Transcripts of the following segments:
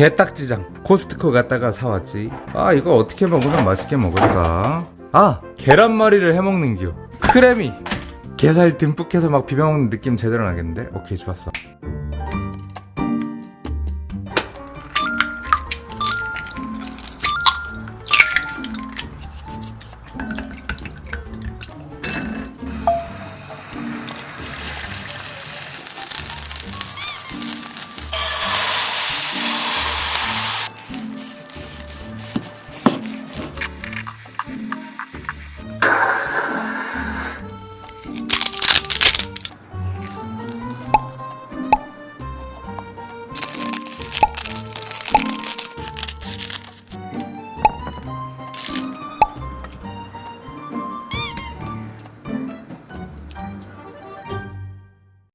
게딱지장 코스트코 갔다가 사왔지. 아 이거 어떻게 먹으면 맛있게 먹을까? 아 계란말이를 해먹는 기요 크래미! 게살 듬뿍 해서 막 비벼먹는 느낌 제대로 나겠는데? 오케이 좋았어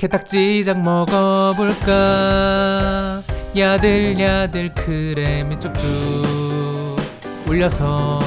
게딱지장 먹어볼까? 야들야들 크림이 쭉쭉 올려서.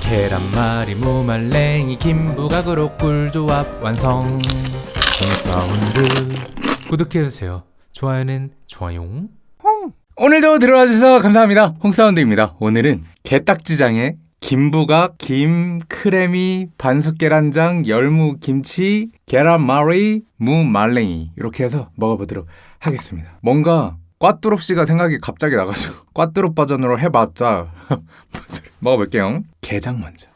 계란말이 무말랭이 김부각으로 꿀조합 완성. 사운드. 구독해주세요. 좋아요는 좋아요 오늘도 들어와주셔서 감사합니다. 홍사운드입니다. 오늘은 게딱지장에 김부각, 김, 크래미, 반숙 계란장, 열무, 김치, 계란말이, 무, 말랭이. 이렇게 해서 먹어보도록 하겠습니다. 뭔가 꽈뚜롭씨가 생각이 갑자기 나가지고 꽈뚜롭 버전으로 해봤자 먹어볼게요. 게장 먼저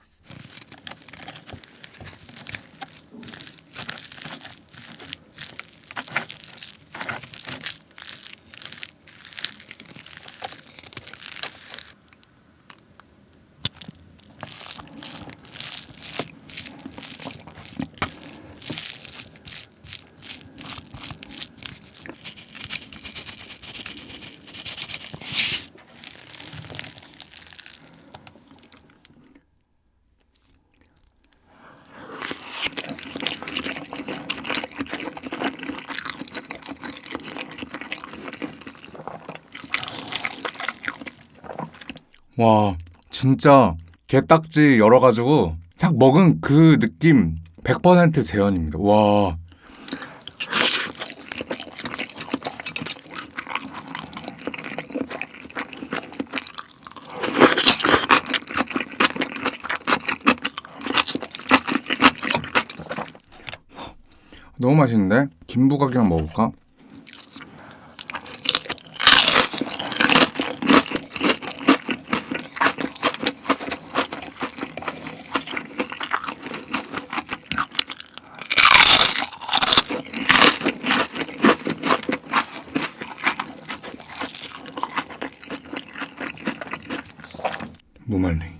와 진짜 게딱지 열어가지고 딱 먹은 그 느낌 100% 재현입니다 와 너무 맛있는데? 김부각이랑 먹어볼까? 무말랭이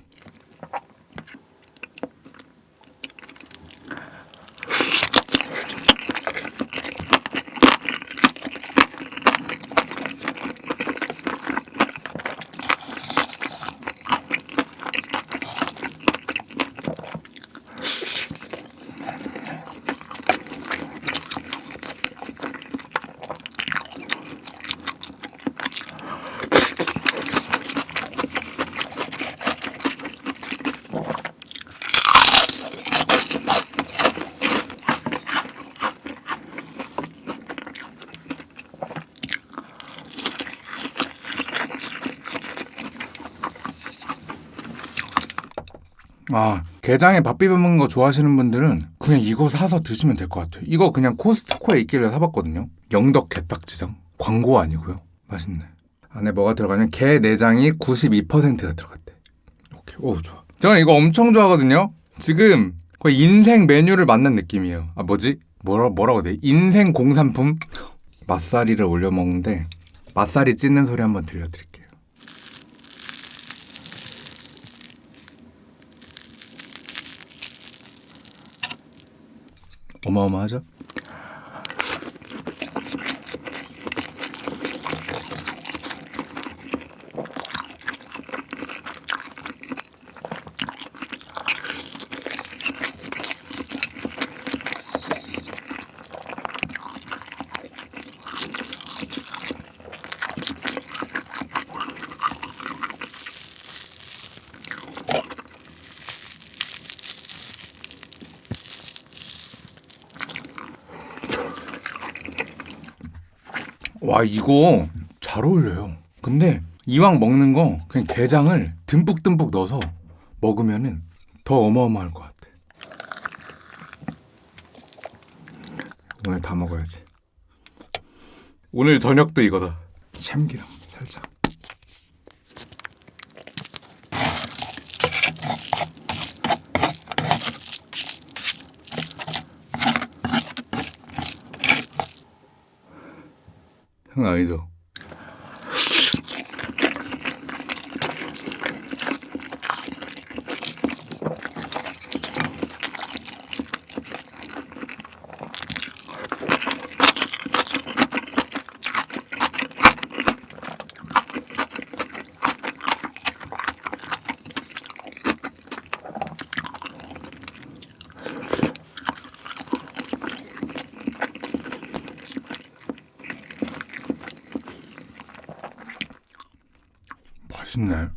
아 게장에 밥 비벼 먹는 거 좋아하시는 분들은 그냥 이거 사서 드시면 될 것 같아요. 이거 그냥 코스트코에 있길래 사봤거든요. 영덕 게딱지장. 광고 아니고요. 맛있네. 안에 뭐가 들어가냐면 게 내장이 92%가 들어갔대. 오케이. 오 좋아. 저는 이거 엄청 좋아하거든요. 지금 거의 인생 메뉴를 만난 느낌이에요. 아 뭐지? 뭐라, 뭐라고 돼? 인생 공산품? 맛사리를 올려 먹는데 맛사리 찢는 소리 한번 들려드릴게요 어마어마하죠? 와 이거 잘 어울려요. 근데 이왕 먹는 거 그냥 게장을 듬뿍듬뿍 넣어서 먹으면은 더 어마어마할 것 같아. 오늘 다 먹어야지. 오늘 저녁도 이거다. 참기름 살짝. 장난 아니죠? 맛있네.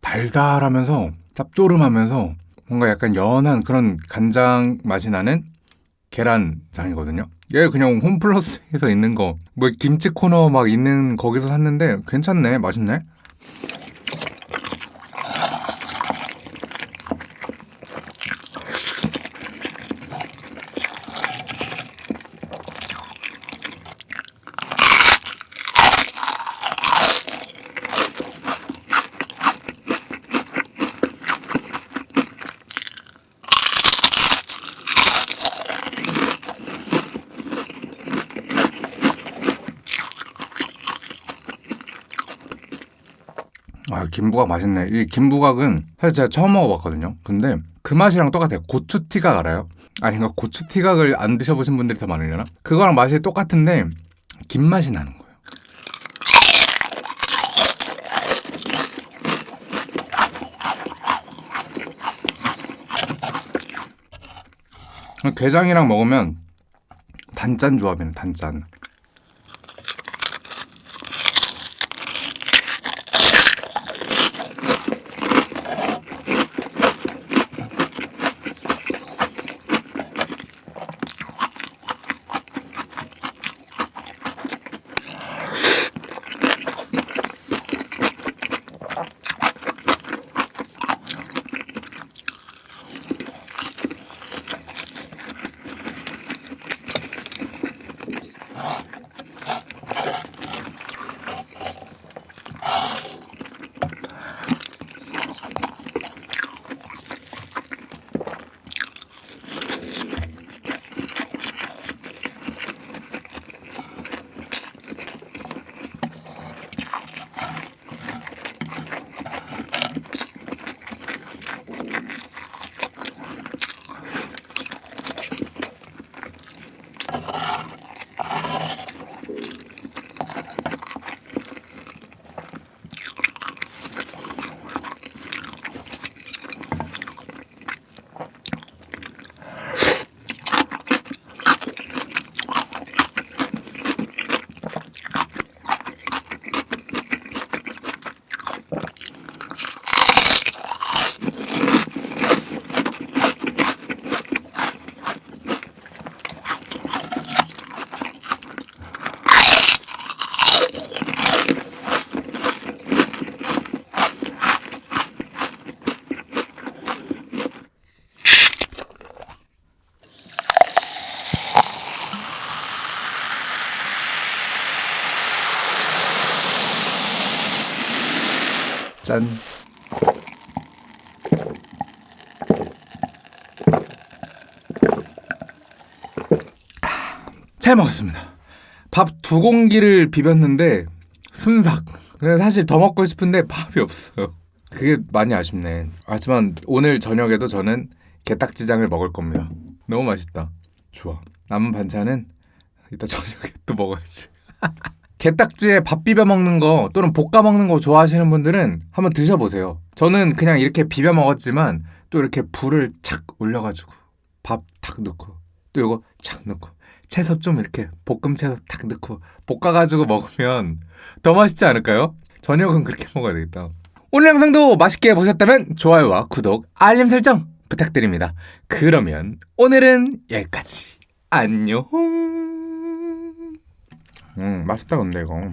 달달하면서 짭조름하면서 뭔가 약간 연한 그런 간장 맛이 나는 계란장이거든요. 얘 그냥 홈플러스에서 있는 거, 뭐 김치 코너 막 있는 거기서 샀는데 괜찮네, 맛있네. 아, 김부각 맛있네. 이 김부각은 사실 제가 처음 먹어봤거든요. 근데 그 맛이랑 똑같아요. 고추 티각 알아요? 아니, 그러니까 고추 티각을 안 드셔보신 분들이 더 많으려나? 그거랑 맛이 똑같은데 김 맛이 나는 거예요. 게장이랑 먹으면 단짠 조합이네, 단짠. 짠. 잘 먹었습니다. 밥 두 공기를 비볐는데 순삭. 사실 더 먹고 싶은데 밥이 없어요. 그게 많이 아쉽네. 하지만 오늘 저녁에도 저는 게딱지장을 먹을 겁니다. 너무 맛있다. 좋아. 남은 반찬은 이따 저녁에 또 먹어야지. 게딱지에 밥 비벼 먹는 거 또는 볶아 먹는 거 좋아하시는 분들은 한번 드셔보세요. 저는 그냥 이렇게 비벼 먹었지만 또 이렇게 불을 착 올려가지고 밥 탁 넣고 또 이거 착 넣고 채소 좀 이렇게 볶음 채소 탁 넣고 볶아가지고 먹으면 더 맛있지 않을까요? 저녁은 그렇게 먹어야 되겠다. 오늘 영상도 맛있게 보셨다면 좋아요와 구독, 알림 설정 부탁드립니다. 그러면 오늘은 여기까지. 안녕. 음, 맛있다 근데 이거.